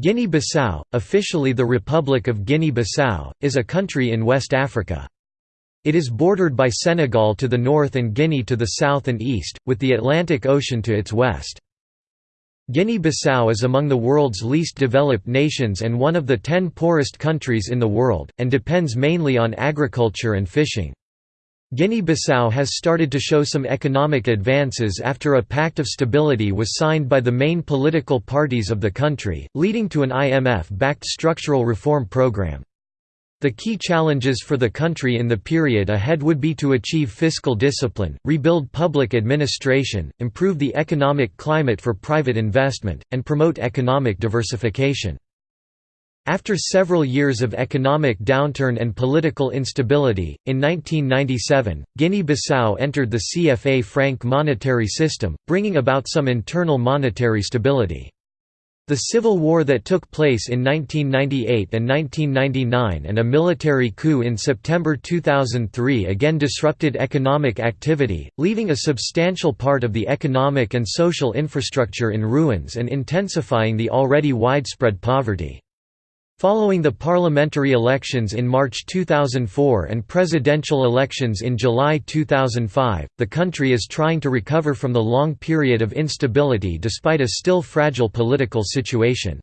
Guinea-Bissau, officially the Republic of Guinea-Bissau, is a country in West Africa. It is bordered by Senegal to the north and Guinea to the south and east, with the Atlantic Ocean to its west. Guinea-Bissau is among the world's least developed nations and one of the ten poorest countries in the world, and depends mainly on agriculture and fishing. Guinea-Bissau has started to show some economic advances after a pact of stability was signed by the main political parties of the country, leading to an IMF-backed structural reform program. The key challenges for the country in the period ahead would be to achieve fiscal discipline, rebuild public administration, improve the economic climate for private investment, and promote economic diversification. After several years of economic downturn and political instability, in 1997, Guinea-Bissau entered the CFA franc monetary system, bringing about some internal monetary stability. The civil war that took place in 1998 and 1999 and a military coup in September 2003 again disrupted economic activity, leaving a substantial part of the economic and social infrastructure in ruins and intensifying the already widespread poverty. Following the parliamentary elections in March 2004 and presidential elections in July 2005, the country is trying to recover from the long period of instability despite a still fragile political situation.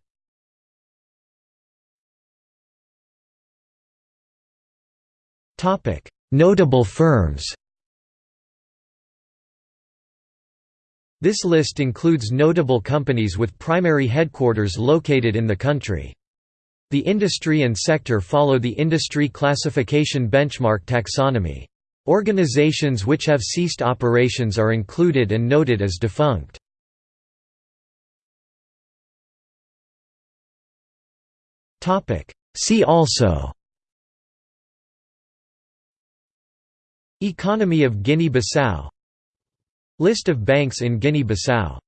Notable firms This list includes notable companies with primary headquarters located in the country. The industry and sector follow the industry classification benchmark taxonomy. Organizations which have ceased operations are included and noted as defunct. See also Economy of Guinea-Bissau List of banks in Guinea-Bissau